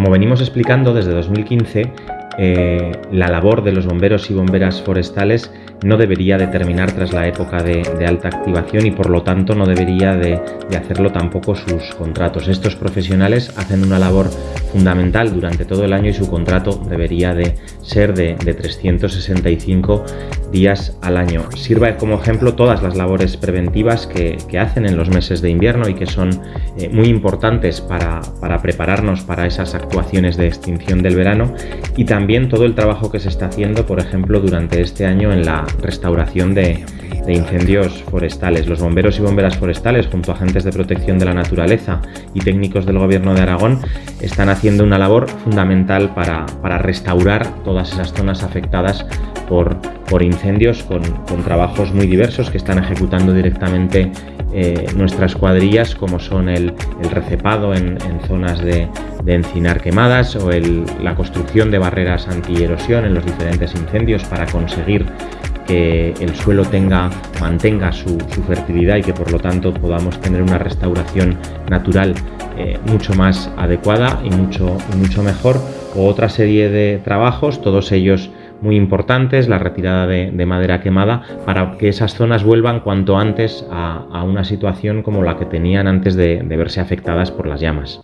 como venimos explicando desde 2015, eh, la labor de los bomberos y bomberas forestales no debería de terminar tras la época de, alta activación y por lo tanto no debería de, hacerlo tampoco sus contratos. Estos profesionales hacen una labor fundamental durante todo el año y su contrato debería de ser de, 365 días al año. Sirva como ejemplo todas las labores preventivas que, hacen en los meses de invierno y que son eh, muy importantes para, para prepararnos para esas actuaciones de extinción del verano y también todo el trabajo que se está haciendo, por ejemplo, durante este año en la restauración de, incendios forestales. Los bomberos y bomberas forestales, junto a agentes de protección de la naturaleza y técnicos del Gobierno de Aragón, están haciendo una labor fundamental para, restaurar todas esas zonas afectadas por, incendios con, trabajos muy diversos que están ejecutando directamente eh, nuestras cuadrillas, como son el, recepado en, zonas de, encinar quemadas o la construcción de barreras antierosión en los diferentes incendios para conseguir que el suelo tenga, mantenga su, fertilidad y que por lo tanto podamos tener una restauración natural eh, mucho más adecuada y mucho, mucho mejor, o otra serie de trabajos, todos ellos muy importantes, la retirada de, madera quemada, para que esas zonas vuelvan cuanto antes a, una situación como la que tenían antes de verse afectadas por las llamas.